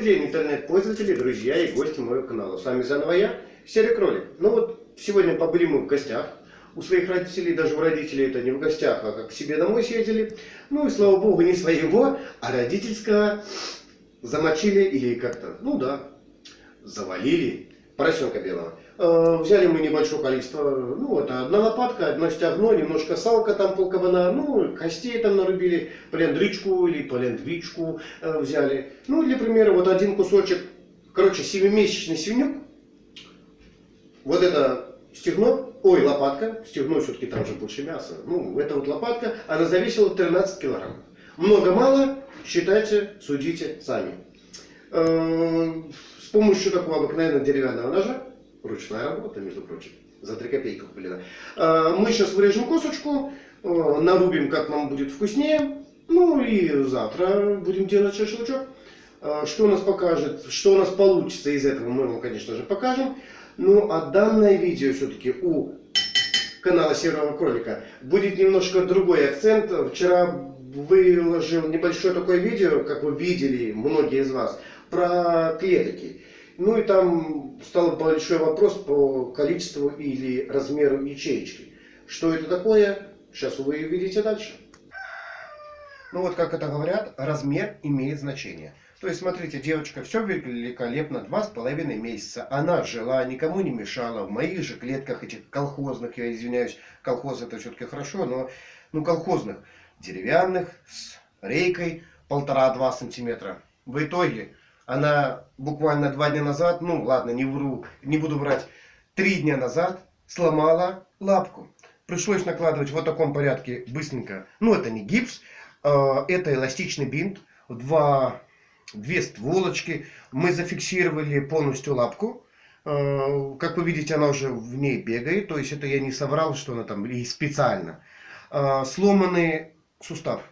День, интернет-пользователи, друзья и гости моего канала. С вами заново я, Серый Кролик. Ну вот, сегодня побыли мы в гостях. У своих родителей, даже у родителей это не в гостях, а как к себе домой съездили. Ну и слава богу, не своего, а родительского замочили или как-то, ну да, завалили поросенка белого. Э, взяли мы небольшое количество, ну вот одна лопатка, одно стягно, немножко салка там полкабана, ну костей там нарубили, полендричку или полендвичку э, взяли. Ну для примера вот один кусочек, короче 7-месячный свинюк, вот это стегно, ой лопатка, стегно все-таки там же больше мяса, ну это вот лопатка, она зависела 13 килограмм. Много-мало, считайте, судите сами. Помощью такого обыкновенного деревянного ножа Ручная работа, между прочим. За 3 копейки куплена. А, мы сейчас вырежем косточку, а, нарубим, как нам будет вкуснее. Ну и завтра будем делать шашлычок. А, что у нас покажет, что у нас получится из этого, мы вам, конечно же, покажем. Ну а данное видео все-таки у канала Серого Кролика будет немножко другой акцент. Вчера выложил небольшое такое видео, как вы видели, многие из вас, про клетки. Ну и там стал большой вопрос по количеству или размеру ячеечки. Что это такое, сейчас вы увидите дальше. Ну вот как это говорят, размер имеет значение. То есть, смотрите, девочка все великолепно, два с половиной месяца. Она жила, никому не мешала. В моих же клетках этих колхозных, я извиняюсь, колхоз это все-таки хорошо, но ну колхозных, деревянных, с рейкой полтора-два сантиметра. В итоге она буквально два дня назад, ну ладно, не вру, не буду врать, три дня назад сломала лапку. Пришлось накладывать в вот таком порядке быстренько. Ну это не гипс, а, это эластичный бинт, два, две стволочки. Мы зафиксировали полностью лапку. А, как вы видите, она уже в ней бегает. То есть это я не соврал, что она там и специально. А, сломанный сустав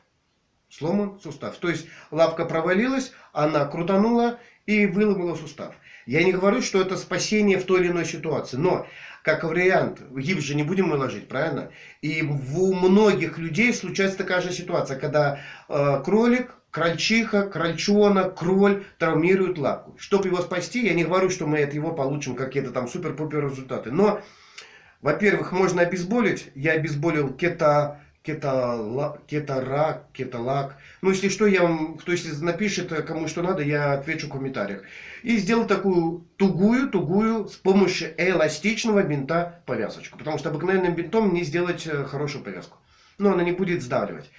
сломан сустав. То есть лапка провалилась, она крутанула и выломала сустав. Я не говорю, что это спасение в той или иной ситуации, но как вариант, гипс же не будем мы ложить, правильно? И у многих людей случается такая же ситуация, когда э, кролик, крольчиха, крольчонок, кроль травмируют лапку. Чтобы его спасти, я не говорю, что мы от его получим какие-то там супер-пупер результаты. Но, во-первых, можно обезболить. Я обезболил кета кеталак, кетарак, кеталак. Ну, если что, я вам, кто если напишет, э, кому что надо, я отвечу в комментариях. И сделал такую тугую, тугую, с помощью эластичного бинта повязочку. Потому что обыкновенным бинтом не сделать э, хорошую повязку. Но она не будет сдавливать.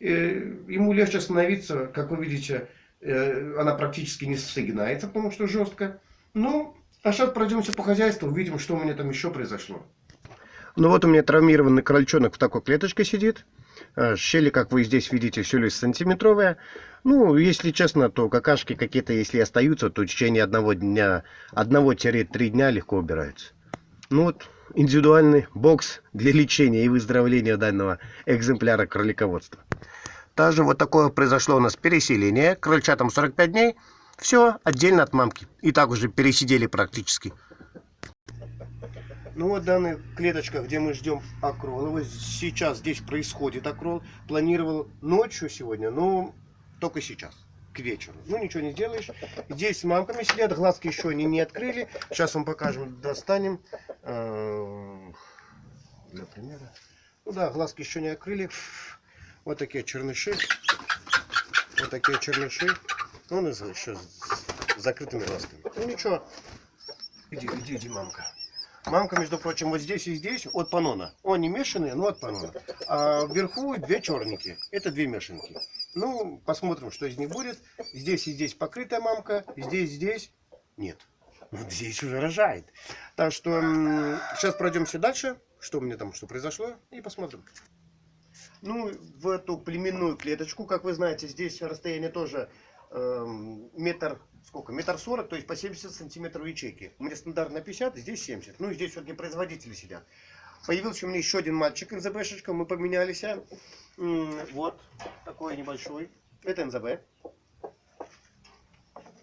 Э, ему легче становиться, как вы видите, она практически не согинается, потому что жестко. Ну, а сейчас пройдемся по хозяйству, увидим, что у меня там еще произошло. Ну вот у меня травмированный крольчонок в такой клеточке сидит. А, щели, как вы здесь видите, все лишь сантиметровые. Ну, если честно, то какашки какие-то, если остаются, то в течение одного дня, одного-три дня легко убираются. Ну вот, индивидуальный бокс для лечения и выздоровления данного экземпляра кролиководства. Также вот такое произошло у нас переселение. Крольчатам 45 дней. Все отдельно от мамки. И так уже пересидели практически. Ну вот данная клеточка, где мы ждем акрола. Вот сейчас здесь происходит акрол. Планировал ночью сегодня, но только сейчас, к вечеру. Ну ничего не сделаешь. Здесь с мамками сидят, глазки еще они не открыли. Сейчас вам покажем, достанем. Э, для примера. Ну да, глазки еще не открыли. Вот такие черныши. Вот такие черныши. Он еще с закрытыми глазками. Ну ничего. Иди, иди, иди, мамка. Мамка, между прочим, вот здесь и здесь от панона. Они мешанные, но от панона. А вверху две черники. Это две мешанки. Ну, посмотрим, что из них будет. Здесь и здесь покрытая мамка. Здесь, здесь нет. Вот здесь уже рожает. Так что сейчас пройдемся дальше. Что у меня там, что произошло. И посмотрим. Ну, в эту племенную клеточку, как вы знаете, здесь расстояние тоже э, метр сколько? Метр сорок, то есть по 70 сантиметров ячейки. У меня стандартно 50, здесь 70. Ну и здесь вот не производители сидят. Появился у меня еще один мальчик НЗБшечка, мы поменялись. Вот, такой небольшой. Это НЗБ.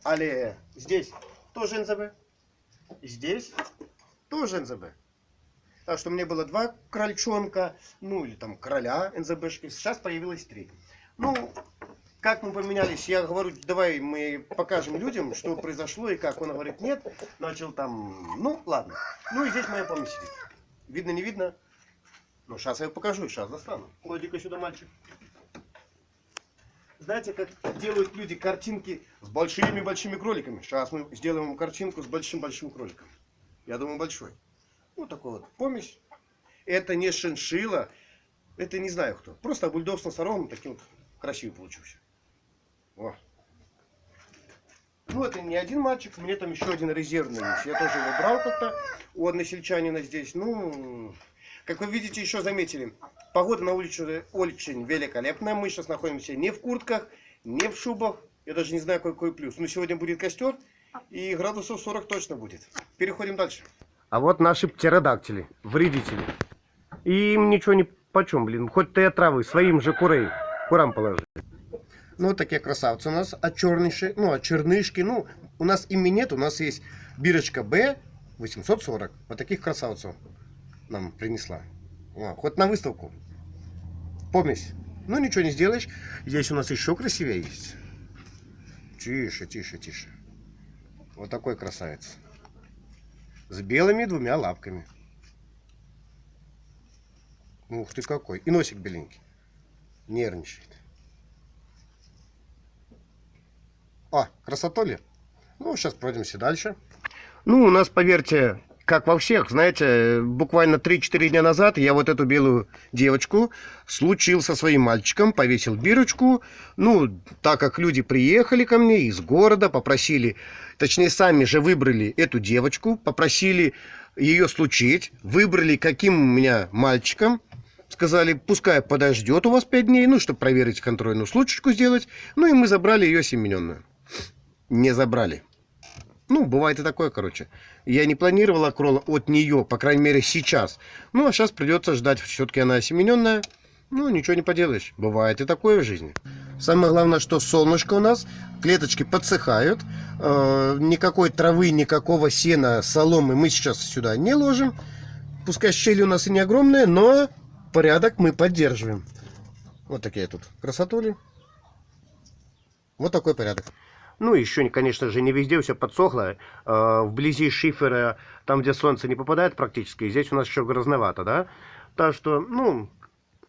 Але здесь тоже НЗБ. Здесь тоже НЗБ. Так что меня было два крольчонка, ну или там короля НЗБшки. Сейчас появилось три. Ну, как мы поменялись, я говорю, давай мы покажем людям, что произошло и как. Он говорит, нет, начал там, ну ладно. Ну и здесь моя помощь сидит. Видно, не видно? Ну, сейчас я покажу, сейчас достану. Клади-ка сюда, мальчик. Знаете, как делают люди картинки с большими-большими кроликами? Сейчас мы сделаем картинку с большим-большим кроликом. Я думаю, большой. Ну, такой вот помесь. Это не шиншила, это не знаю кто. Просто бульдог с носорогом таким вот красивый получился. О. Ну, это не один мальчик, у меня там еще один резервный есть. Я тоже его брал как-то у односельчанина здесь. Ну, как вы видите, еще заметили, погода на улице очень великолепная. Мы сейчас находимся не в куртках, не в шубах. Я даже не знаю, какой плюс. Но сегодня будет костер, и градусов 40 точно будет. Переходим дальше. А вот наши птеродактили, вредители. Им ничего не почем, блин. Хоть ты травы своим же курей, курам положи. Ну, вот такие красавцы у нас, а черныши, ну, а чернышки, ну, у нас ими нет, у нас есть бирочка Б 840. Вот таких красавцев нам принесла. О, хоть на выставку. Помесь. Ну, ничего не сделаешь. Здесь у нас еще красивее есть. Тише, тише, тише. Вот такой красавец. С белыми двумя лапками. Ух ты какой. И носик беленький. Нервничает. А, красота ли? Ну, сейчас пройдемся дальше. Ну, у нас, поверьте, как во всех, знаете, буквально 3-4 дня назад я вот эту белую девочку случил со своим мальчиком, повесил бирочку. Ну, так как люди приехали ко мне из города, попросили, точнее, сами же выбрали эту девочку, попросили ее случить, выбрали каким у меня мальчиком, сказали, пускай подождет у вас 5 дней, ну, чтобы проверить контрольную случечку сделать. Ну, и мы забрали ее семененную. Не забрали. Ну, бывает и такое, короче. Я не планировал акрола от нее, по крайней мере, сейчас. Ну, а сейчас придется ждать. Все-таки она осемененная. Ну, ничего не поделаешь. Бывает и такое в жизни. Самое главное, что солнышко у нас, клеточки подсыхают. Э, никакой травы, никакого сена, соломы мы сейчас сюда не ложим. Пускай щели у нас и не огромные, но порядок мы поддерживаем. Вот такие тут красотули. Вот такой порядок. Ну, еще, конечно же, не везде все подсохло. Э, вблизи шифера, там, где солнце не попадает практически, здесь у нас еще грязновато, да? Так что, ну,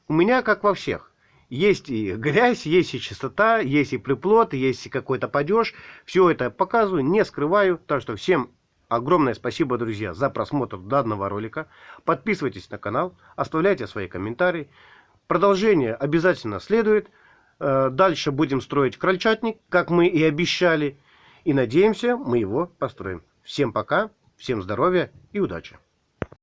у меня как во всех. Есть и грязь, есть и чистота, есть и приплод, есть и какой-то падеж. Все это показываю, не скрываю. Так что всем огромное спасибо, друзья, за просмотр данного ролика. Подписывайтесь на канал, оставляйте свои комментарии. Продолжение обязательно следует. Э, дальше будем строить крольчатник, как мы и обещали. И надеемся, мы его построим. Всем пока, всем здоровья и удачи.